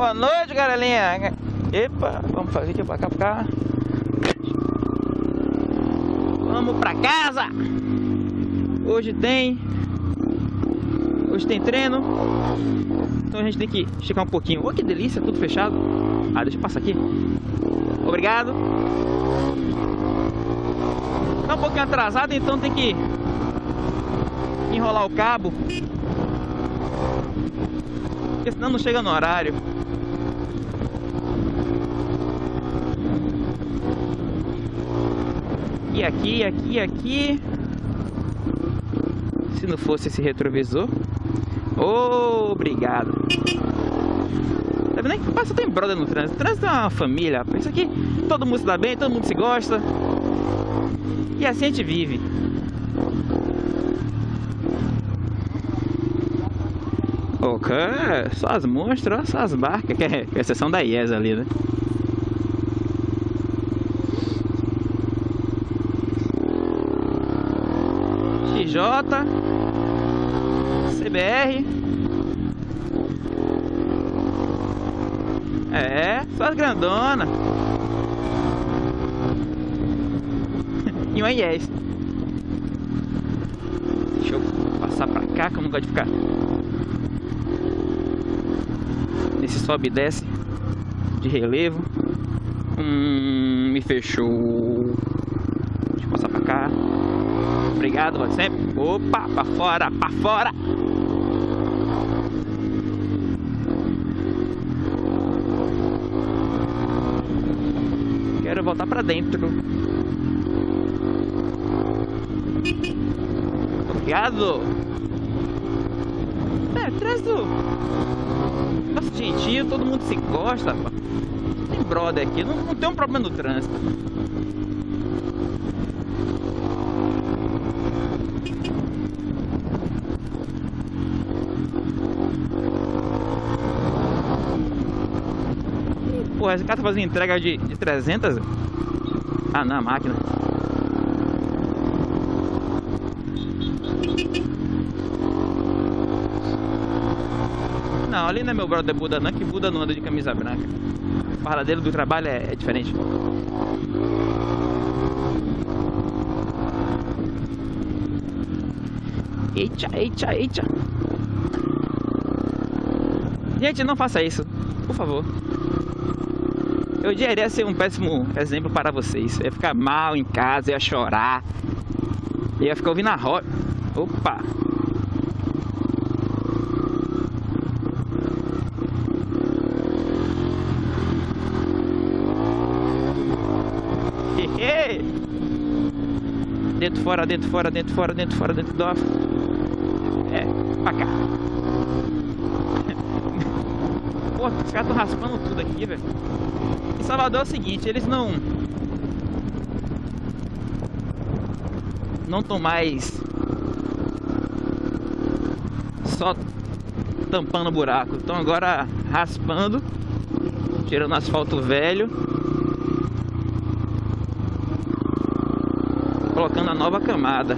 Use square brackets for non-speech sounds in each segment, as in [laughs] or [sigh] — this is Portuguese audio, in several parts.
Boa noite, galerinha. Epa, vamos fazer aqui pra cá, pra cá. Vamos pra casa. Hoje tem... Hoje tem treino. Então a gente tem que esticar um pouquinho. Oh, que delícia, tudo fechado. Ah, deixa eu passar aqui. Obrigado. Tá um pouquinho atrasado, então tem que enrolar o cabo. Porque senão não chega no horário. Aqui, aqui, aqui. Se não fosse esse retrovisor. Oh, obrigado. Tá vendo que passa tem brother no trânsito. Trânsito é uma família. Isso aqui, todo mundo se dá bem, todo mundo se gosta. E assim a gente vive. Ok, só as monstros, só as barcas, que é, seção da IES ali, né? XJ CBR É, só as grandonas [laughs] E uma IES Deixa eu passar pra cá que eu não gosto de ficar Nesse sobe e desce De relevo. Hum, me fechou. Deixa eu passar pra cá Obrigado, sempre. Opa, pra fora, pra fora. Quero voltar pra dentro. Obrigado. É, traz o... Nossa, gentil, todo mundo se gosta. Tem brother aqui, não, não tem um problema no trânsito. Porra, esse cara tá fazendo entrega de, de 300? Ah, não, a máquina. Não, ali não é meu brother Buda não, que Buda não anda de camisa branca. O paradeiro do trabalho é, é diferente. Eita, eita, eita. Gente, não faça isso, por favor. Eu iria ser um péssimo exemplo para vocês. Eu ia ficar mal em casa, ia chorar. Ia ficar ouvindo a roda. Opa! dentro, fora, dentro, fora, dentro, fora, dentro, fora, dentro do off. É, pra cá. [laughs] Pô, os caras estão raspando tudo aqui, velho. Salvador é o seguinte, eles não... Não estão mais... Só tampando buraco. Estão agora raspando, tirando asfalto velho. Colocando a nova camada.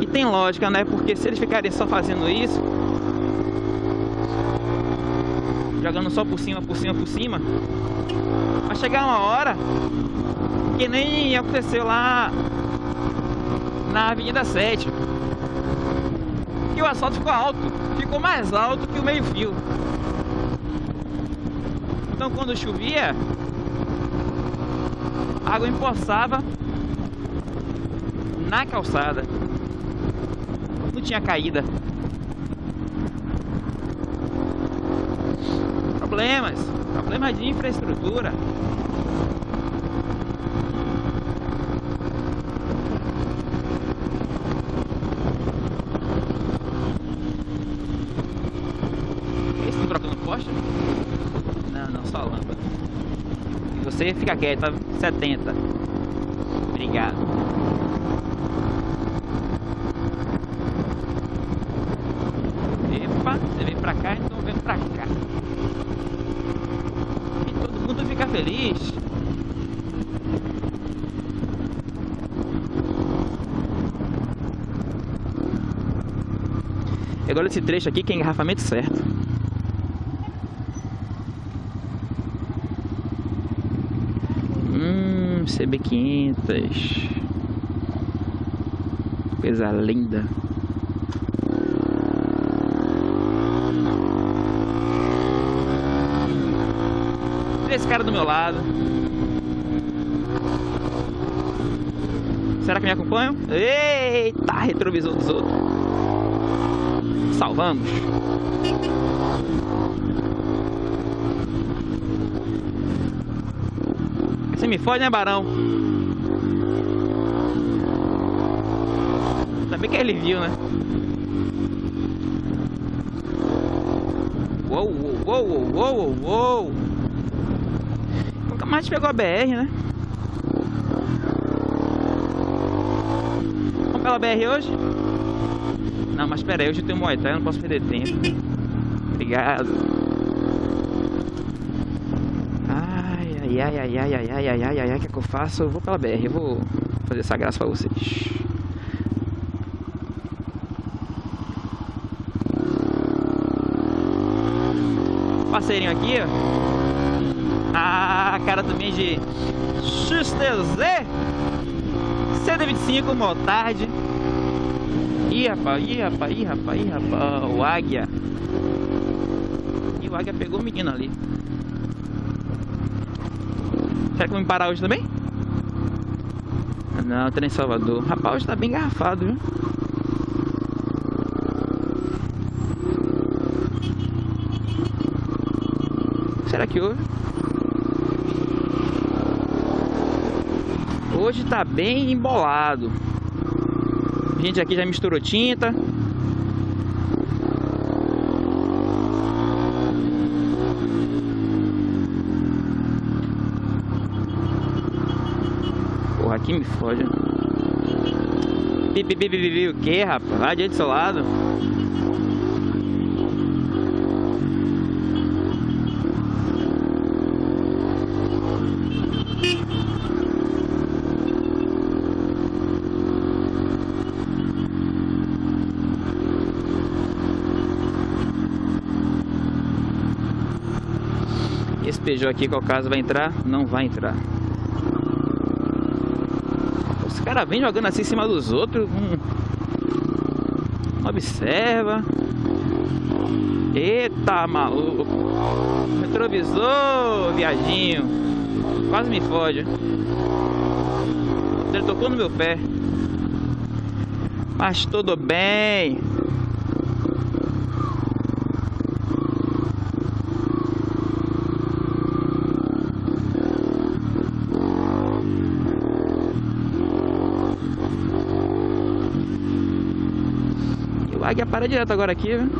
E tem lógica, né? Porque se eles ficarem só fazendo isso, jogando só por cima, por cima, por cima. Vai chegar uma hora que nem aconteceu lá na Avenida 7. Que o asfalto ficou alto, ficou mais alto que o meio fio. Então quando chovia, a água empoçava na calçada. Não tinha caída. Problemas, problemas de infraestrutura. Esse trocando poste? Não, não, só lâmpada. E você fica quieto, 70. Obrigado. É e agora esse trecho aqui que é engarrafamento certo. Hum, CB500. Coisa linda. Esse cara do meu lado. Será que me acompanham? Eita, retrovisor dos outros. Salvamos. Você me fode, né, Barão? Ainda bem que ele viu, né? Uou, uou, uou, uou, uou. Nunca mais pegou a BR, né? Vamos pela BR hoje? Não, mas pera aí, hoje eu tenho Muay Thai, eu não posso perder tempo. Obrigado. Ai, ai, ai, ai, ai, ai, ai, ai, ai, ai, ai, que é que eu faço? Eu vou pela BR, eu vou fazer essa graça pra vocês. Parceirinho aqui, ó. Ah, cara também de XTZ 125 Motard. Ih, rapaz, ih, rapaz, ih, rapaz, ih, rapaz, o Águia. E o Águia pegou o menino ali. Será que vão me parar hoje também? Não, trem Salvador. Rapaz, hoje tá bem garrafado, viu? Será que houve? Hoje tá bem embolado. A gente aqui já misturou tinta. Porra, aqui me foge. Pipi, pipi, pipi, o que, rapaz? Vai adiante do seu lado. Esse Peugeot aqui, qual caso vai entrar? Não vai entrar. Os caras vêm jogando assim em cima dos outros. Hum. Observa. Eita, maluco. Retrovisor, viadinho. Quase me fode. Ele tocou no meu pé. Mas tudo bem. O águia para direto agora aqui, viu?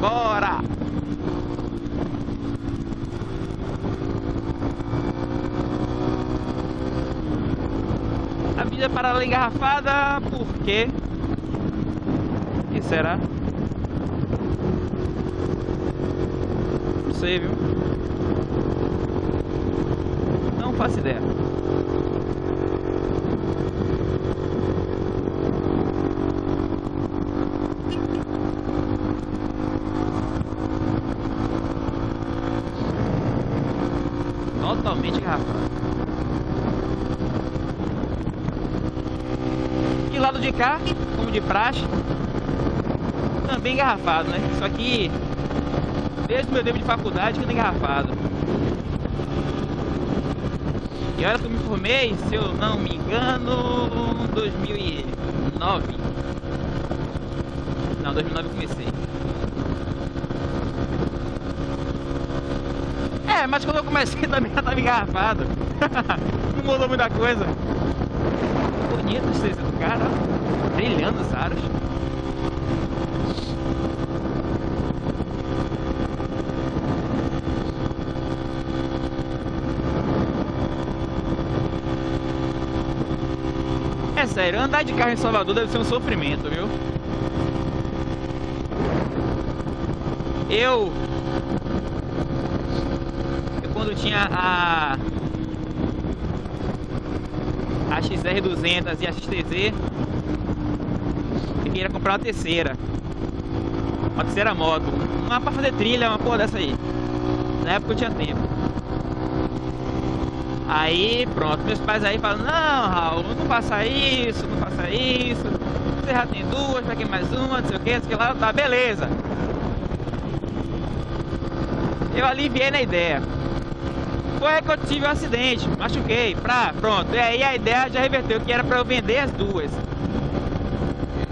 Bora! A vida paralela engarrafada, por quê? O que será? Não sei, viu? Não faço ideia. Totalmente engarrafado. E lado de cá, como de praxe, também engarrafado, né? Só que desde o meu tempo de faculdade que engarrafado. E olha que eu me formei, se eu não me engano, 2009. Não, 2009 eu comecei. É, mas quando eu comecei [laughs] também já tava engarrafado. [laughs] não mudou muita coisa. Bonito do cara, brilhando os aros. É sério, andar de carro em Salvador deve ser um sofrimento, viu? Eu. Eu quando tinha a. A XR200 e a XTZ. Eu queria comprar uma terceira. Uma terceira moto. Uma pra fazer trilha, uma porra dessa aí. Na época eu tinha tempo. Aí, pronto, meus pais aí falam, não, Raul, não faça isso, não faça isso. Você já tem duas, pra que mais uma, não sei o que, não sei o que lá, tá, beleza. Eu aliviei na ideia. Foi que eu tive um acidente, machuquei, pra, pronto. E aí a ideia já reverteu, que era pra eu vender as duas.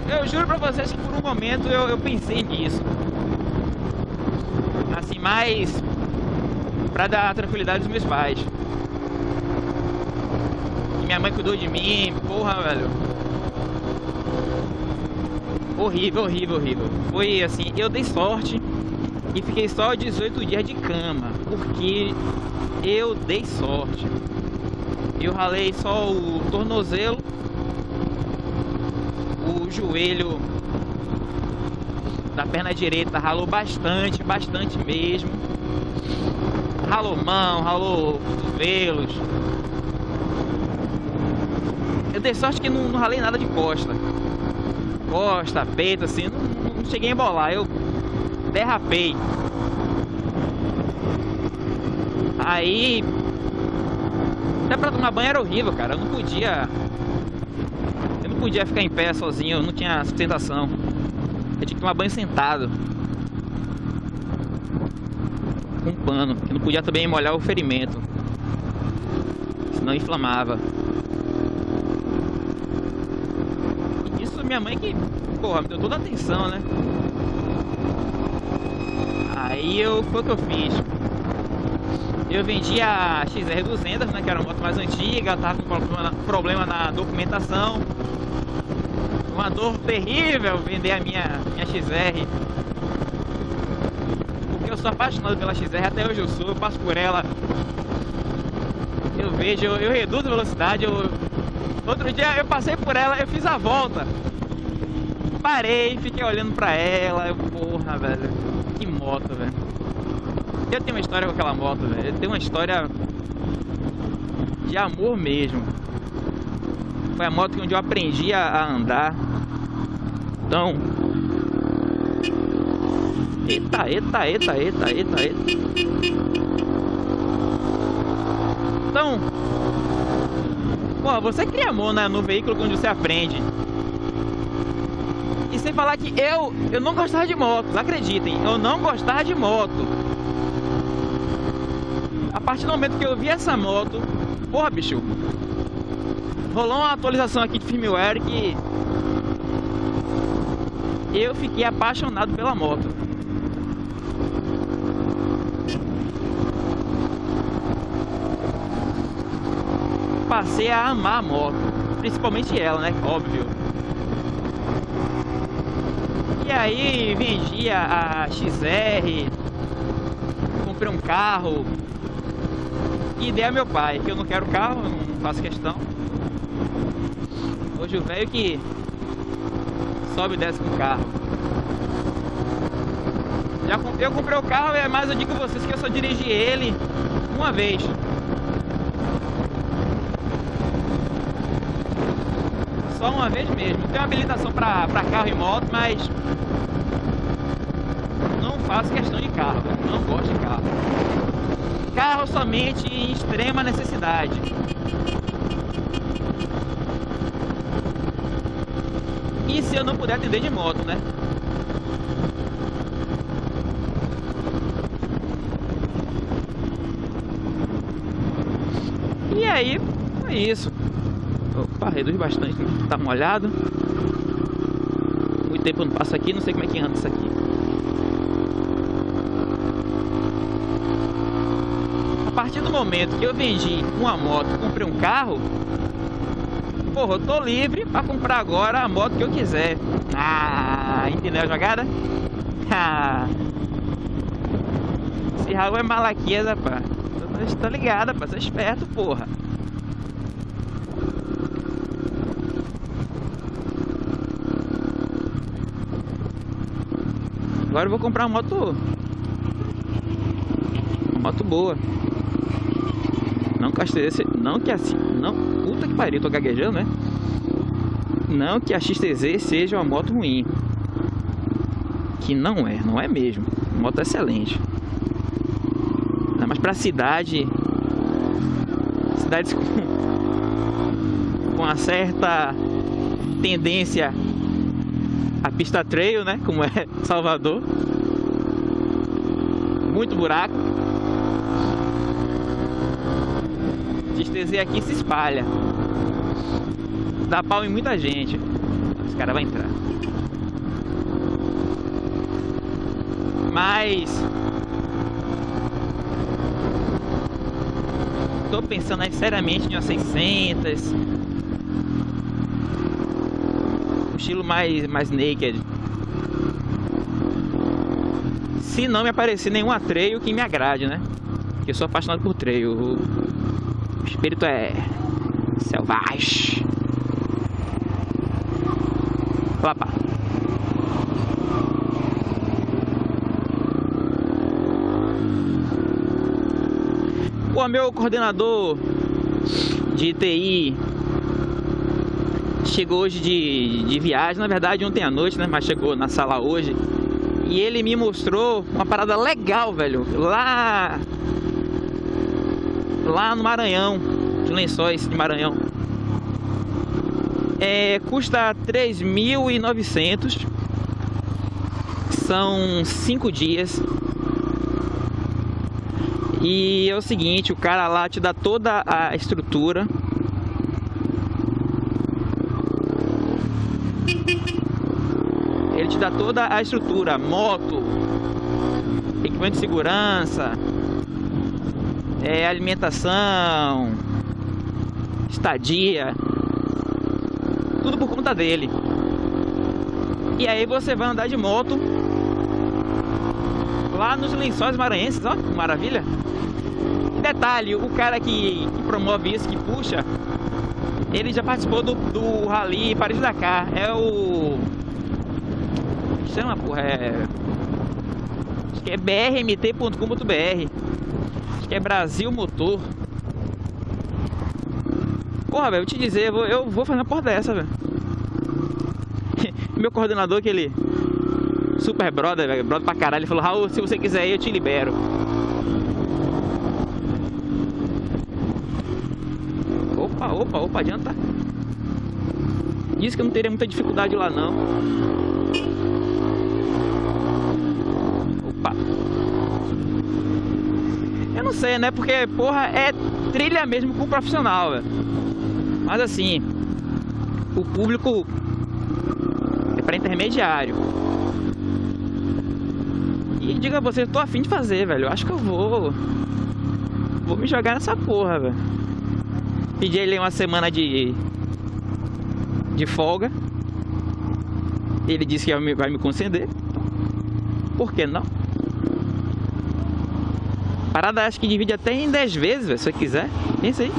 Eu juro pra vocês que por um momento eu, eu pensei nisso. Assim, mais pra dar tranquilidade aos meus pais. E minha mãe cuidou de mim, porra, velho. Horrível, horrível, horrível. Foi assim, eu dei sorte e fiquei só 18 dias de cama, porque eu dei sorte. Eu ralei só o tornozelo, o joelho da perna direita ralou bastante, bastante mesmo ralou mão, ralou cotovelos. Eu dei sorte que não, não ralei nada de costa. Costa, peito, assim, não, não cheguei a embolar. Eu derrapei. Aí. Até pra tomar banho era horrível, cara. Eu não podia. Podia ficar em pé sozinho, eu não tinha sustentação. Eu tinha que tomar banho sentado. com um pano, que não podia também molhar o ferimento, senão inflamava. E isso minha mãe que, porra, me deu toda a atenção, né? Aí eu, foi o que eu fiz. Eu vendi a XR200, né, que era uma moto mais antiga, tava com problema, problema na documentação. Uma dor terrível vender a minha, minha XR eu sou apaixonado pela XR, até hoje eu sou, eu passo por ela. Eu vejo, eu, eu reduzo a velocidade, eu... Outro dia eu passei por ela, eu fiz a volta. Parei, fiquei olhando pra ela, eu, porra, velho. Que moto, velho. Eu tenho uma história com aquela moto, velho. Eu tenho uma história de amor mesmo. Foi a moto onde eu aprendi a andar. Então, Eita, eita, eita, eita, eita, eita. Então, pô, você cria amor né, no veículo onde você aprende. E sem falar que eu, eu não gostava de motos, acreditem, eu não gostava de moto. A partir do momento que eu vi essa moto, porra, bicho, rolou uma atualização aqui de firmware que eu fiquei apaixonado pela moto. passei a amar a moto. Principalmente ela, né? Óbvio. E aí vendi a, XR, comprei um carro e dei a meu pai, que eu não quero carro, não faço questão. Hoje o velho que sobe e desce com o carro. Já, eu comprei o carro, é mais eu digo a vocês que eu só dirigi ele uma vez. Só uma vez mesmo. Tenho habilitação para carro e moto, mas não faço questão de carro. Não gosto de carro. Carro somente em extrema necessidade. Se eu não puder atender de moto, né? E aí, é isso. Opa, reduz bastante, tá molhado. Muito tempo não passo aqui, não sei como é que anda isso aqui. A partir do momento que eu vendi uma moto, comprei um carro, porra, eu tô livre pra comprar agora a moto que eu quiser. Ah, entendeu a jogada? Ah. Esse Raul é malaquias, rapaz. Tô ligado, rapaz, sou esperto, porra. Agora eu vou comprar uma moto moto boa. Não que a não que assim, não, puta que pariu, tô gaguejando, né? Não que a XTZ seja uma moto ruim. Que não é, não é mesmo. Moto excelente. Mas pra cidade, cidades [laughs] com, com uma certa tendência a pista trail, né? Como é [laughs] Salvador. Muito buraco. Destezer aqui se espalha. Dá pau em muita gente. Esse cara vai entrar. Mas tô pensando aí seriamente em uma 600 um estilo mais, mais naked se não me aparecer nenhum trail que me agrade, né? Porque eu sou apaixonado por trail o espírito é selvagem Opa. O meu coordenador de TI chegou hoje de, de viagem, na verdade ontem à noite, né? Mas chegou na sala hoje. E ele me mostrou uma parada legal, velho. Lá. Lá no Maranhão. De lençóis de Maranhão. É, custa 3.900. São 5 dias e é o seguinte, o cara lá te dá toda a estrutura. Ele te dá toda a estrutura, moto, equipamento de segurança, é, alimentação, estadia, tudo por conta dele. E aí você vai andar de moto lá nos lençóis maranhenses, ó, que maravilha. Detalhe, o cara que, que, promove isso, que puxa, ele já participou do, do Rally Paris-Dakar, é o... chama, porra, é... Acho que é brmt.com.br Acho que é Brasil Motor Porra, velho, eu te dizer, eu vou, eu vou fazer uma porra dessa, velho [laughs] Meu coordenador que ele super brother, velho, brother pra caralho. Ele falou, Raul, se você quiser ir, eu te libero. Opa, opa, opa, adianta. Disse que eu não teria muita dificuldade lá, não. Opa. Eu não sei, né? Porque, porra, é trilha mesmo com profissional, velho. Mas assim, o público é para intermediário. E diga a você, tô afim de fazer, velho. Eu acho que eu vou. Vou me jogar nessa porra, velho. Pedi ele uma semana de. de folga. Ele disse que vai me conceder. Por que não? Parada acho que divide até em 10 vezes, véio, se você quiser. Pensa aí.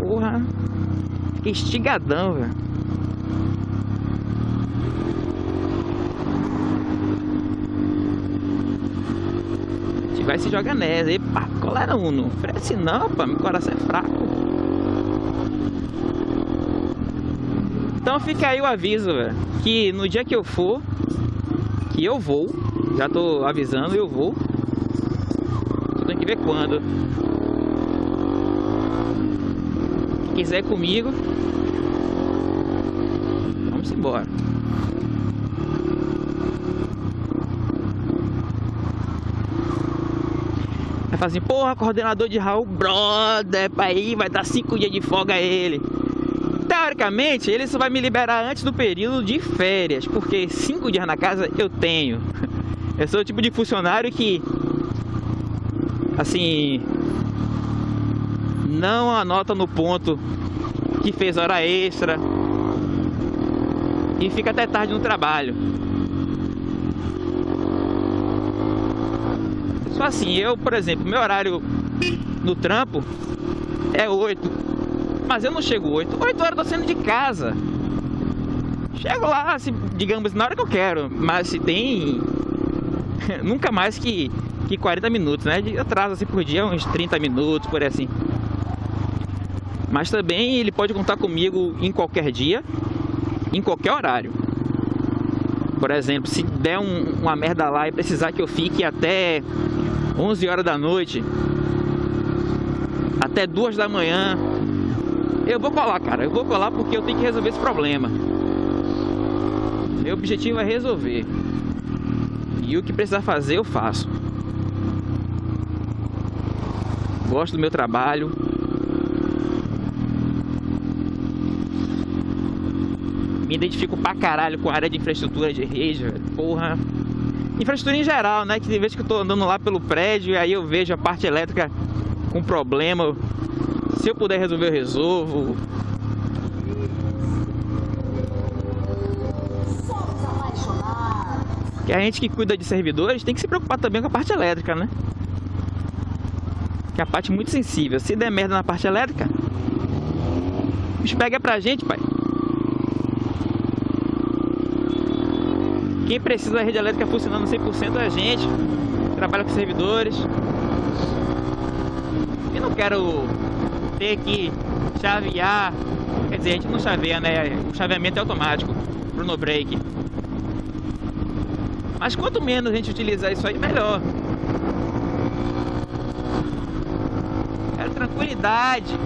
Porra. Fiquei estigadão, velho. vai se joga nessa. Epa, cola não, não oferece não, pá, meu coração é fraco. Então fica aí o aviso, velho, que no dia que eu for, eu vou, já tô avisando, eu vou. Tem que ver quando. Quem quiser comigo, vamos embora. Vai falar assim, porra, coordenador de Raul, brother, aí vai dar cinco dias de folga a ele. Teoricamente, ele só vai me liberar antes do período de férias, porque cinco dias na casa eu tenho. [laughs] Eu sou o tipo de funcionário que, assim, não anota no ponto que fez hora extra e fica até tarde no trabalho. Só assim, eu, por exemplo, meu horário no trampo é 8. Mas eu não chego 8. 8 horas eu tô saindo de casa. Chego lá, se, digamos, na hora que eu quero, mas se tem [laughs] nunca mais que, que 40 minutos, né? De atraso assim por dia, uns 30 minutos, por aí assim. Mas também ele pode contar comigo em qualquer dia, em qualquer horário. Por exemplo, se der um, uma merda lá e precisar que eu fique até 11 horas da noite, até 2 da manhã, eu vou colar, cara. Eu vou colar porque eu tenho que resolver esse problema. Meu objetivo é resolver. E o que precisar fazer, eu faço. Gosto do meu trabalho. Me identifico pra caralho com a área de infraestrutura de rede, porra. Infraestrutura em geral, né? Que de vez que eu tô andando lá pelo prédio e aí eu vejo a parte elétrica com problema. Se eu puder resolver, eu resolvo. Que a gente que cuida de servidores tem que se preocupar também com a parte elétrica, né? Que é a parte muito sensível. Se der merda na parte elétrica, bicho pega pra gente, pai. Quem precisa da rede elétrica funcionando 100% é a gente. Trabalha com servidores. E não quero ter que chavear. Quer dizer, a gente não chaveia, né? O chaveamento é automático pro no break. Mas quanto menos a gente utilizar isso aí, melhor. Quero tranquilidade.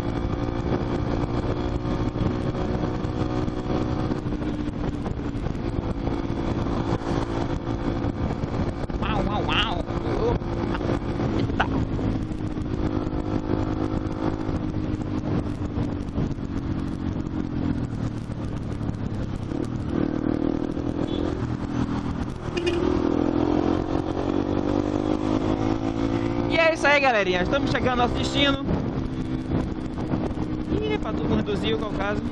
Isso aí, galerinha. Estamos chegando ao nosso destino. E para tudo reduzir, qual o caso.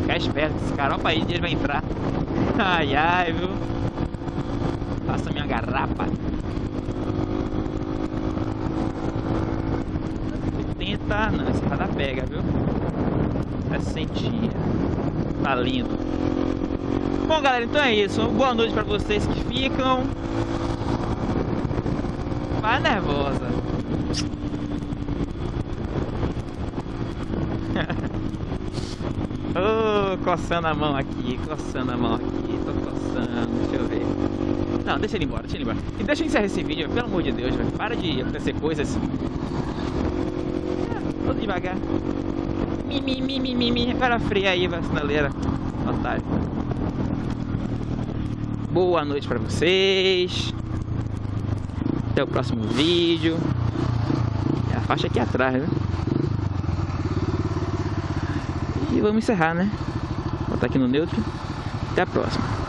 Ficar esperto, esse caropa aí ele vai entrar. Ai, ai, viu? Faça minha garrapa. 80, não, esse cada pega, 60. Tá lindo. Bom, galera, então é isso. Boa noite pra vocês que ficam. Vai nervosa. [laughs] oh, coçando a mão aqui, coçando a mão aqui, tô coçando, deixa eu ver. Não, deixa ele embora, deixa ele embora. E deixa eu encerrar esse vídeo, pelo amor de Deus, velho. Para de acontecer coisas todo devagar. Mimi, mimi, mimi. Cara fria aí, vacinaleira. Otário. Boa noite pra vocês. Até o próximo vídeo. É a faixa aqui atrás, né? E vamos encerrar, né? Botar aqui no neutro. Até a próxima.